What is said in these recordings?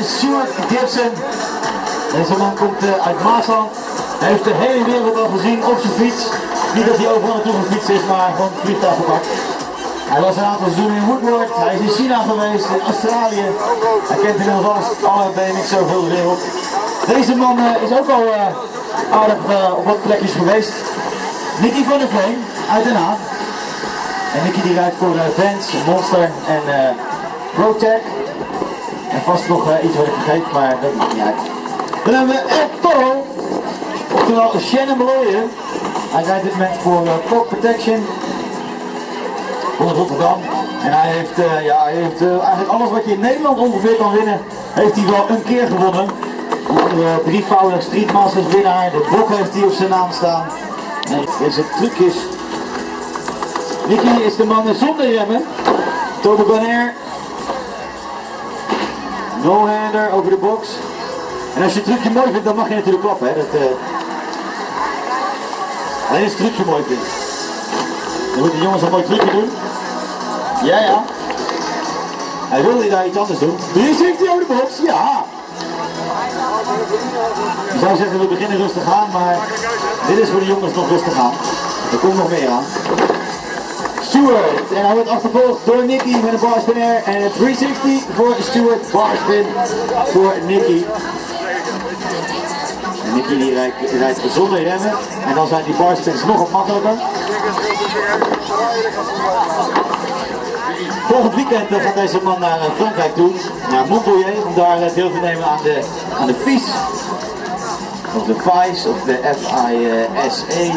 Stuart Gibson. Deze man komt eh, uit Maasland. Hij heeft de hele wereld al gezien op zijn fiets. Niet dat hij overal naartoe gefietst is, maar gewoon het vliegtuig gepakt. Hij was een aantal seizoenen in Woodward. Hij is in China geweest, in Australië. Hij kent inmiddels alles, alle BMX over de wereld. Deze man eh, is ook al eh, aardig eh, op wat plekjes geweest. Nicky van der Veen uit Den Haag. En Nicky die rijdt voor Vans, Monster en uh, ProTech. En vast nog uh, iets wat ik vergeet, maar dat maakt niet uit. Dan hebben we Ed oftewel Shannon Malloyen. Hij rijdt dit moment voor uh, Protection van Rotterdam. En hij heeft, uh, ja, hij heeft eigenlijk alles wat je in Nederland ongeveer kan winnen, heeft hij wel een keer gewonnen. Uh, drievoudig Streetmasters winnaar, de bok heeft hij op zijn naam staan. En deze trucjes. Nicky is de man zonder remmen. Toboggan Air. No-hander over de box. En als je het trucje mooi vindt, dan mag je natuurlijk klappen. Hè? Dat, uh... Alleen als je het trucje mooi vindt. Dan moeten de jongens een mooi trucje doen. Ja, ja. Hij wilde daar iets anders doen. 360 over de box, ja. Je zou zeggen, we beginnen rustig aan, maar dit is voor de jongens nog rustig aan. Er komt nog meer aan. Stuart, en hij wordt achtervolgd door Nicky met een barspin air en een 360 voor Stuart, barspin voor Nicky. En Nicky die rijdt, rijdt zonder remmen en dan zijn die barspins nog wat makkelijker. Volgend weekend gaat deze man naar Frankrijk toe, naar Montpellier, om daar deel te nemen aan de, aan de FIS. Of de FIS of de FISA.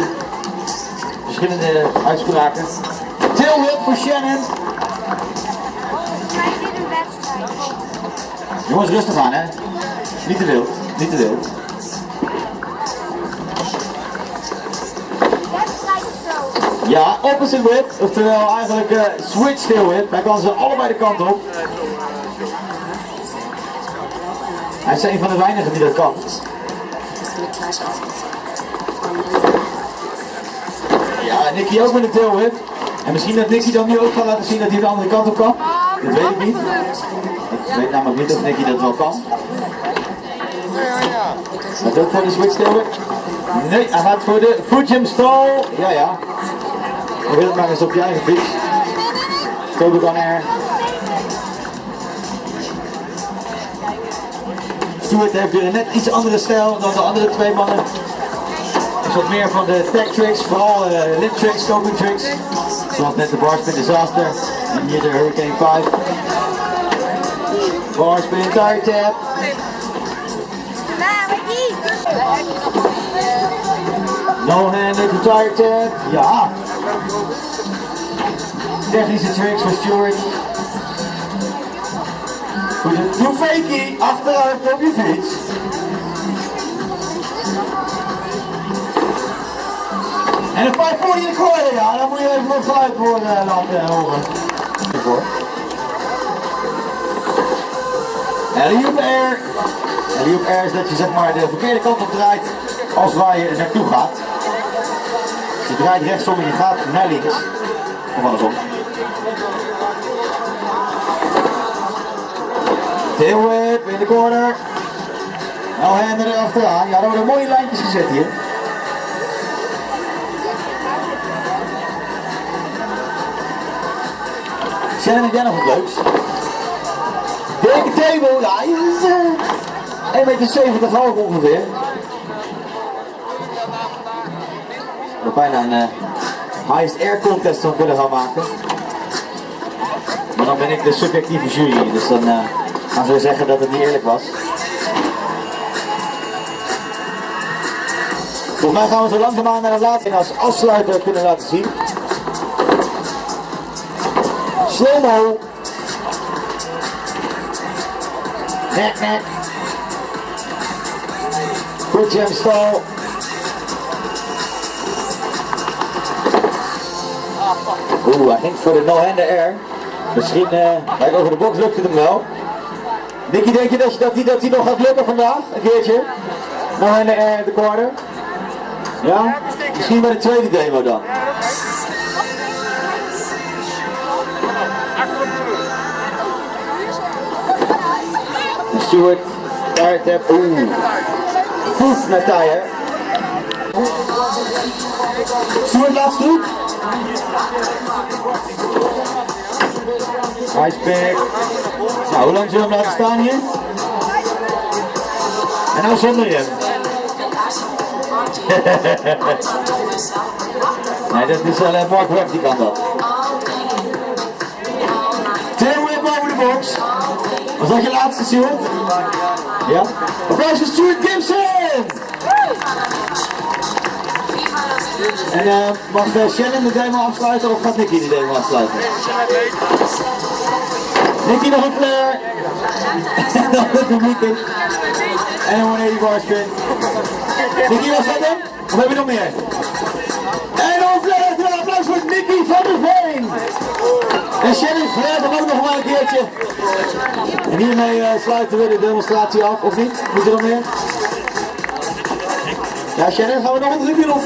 Verschillende uitspraken. Tailwhip voor Shannon. Jongens, rustig aan hè. Niet te wild, niet te wild. Ja, opposite whip, oftewel eigenlijk uh, switch tail whip. Hij kan ze allebei de kant op. Hij is een van de weinigen die dat kan. Ja, Nicky ook met een tail whip. En misschien dat Nicky dan nu ook gaat laten zien dat hij de andere kant op kan. Dat weet ik niet. Ik weet namelijk niet of Nicky dat wel kan. Ook voor de switch? Nee, hij gaat voor de Fujim stall. Ja, ja. Probeer het maar eens op je eigen fiets. Toboggan Air. Stuart heeft weer een net iets andere stijl dan de andere twee mannen. Wat meer van de tech tricks, vooral uh, lip tricks, coping tricks. Zoals net de barspin disaster en hier de Hurricane 5. Barspin tire tap. No handed to tire tap. Ja. Technische tricks voor Stuart. Doe fakie achteruit op je fiets. En een 540 in de corner, ja, dan moet je even wat geluid voor uh, laten horen. Alley-oop air. Alley-oop air is dat je zeg maar de verkeerde kant op draait als waar je naartoe gaat. Je draait rechtsom en je gaat naar links. Of andersom. Tail whip in de corner. Nou hander er achteraan. Ja, er worden mooie lijntjes gezet hier. Shannon, heb jij nog wat leuks? Dikke table, ja, is uh, 1,70 meter hoog ongeveer. We bijna een uh, highest air contest van willen gaan maken. Maar dan ben ik de subjectieve jury, dus dan uh, gaan ze zeggen dat het niet eerlijk was. Volgens mij gaan we zo langzaamaan naar de laatste als afsluiter kunnen laten zien. Slow-mo. Net, net. Goed jam stall. Oeh, hij ging voor de no-hander air. Misschien, uh, over de box lukt het hem wel. Nicky, denk je dat, je, dat, die, nog gaat lukken vandaag? Een keertje? No-hander air de corner? Ja? Misschien bij de tweede demo dan. Stuart, daar, oeh. Voet naar. Stuart laatste hoek. Iceberg. Nou, hoe lang zullen we hem laten staan hier? En nou zonder rem. nee, dat is alleen Mark Webb die kan dat. Was dat je laatste, Stuart? Ja? Applaus voor Stuart Gibson! En uh, mag uh, Shannon de demo afsluiten of gaat Nicky de demo afsluiten? Nicky nog een flare. Dan het publiek. En een 180 bar spin. Nicky was dat hem? Of heb je nog meer? En dan flare, een applaus voor Nicky van der Veen. En Shannon flaret hem ook nog maar een keertje. En hiermee uh, sluiten we de demonstratie af, of niet? Moet er nog meer? Ja, Shannon, gaan we nog een drukje of...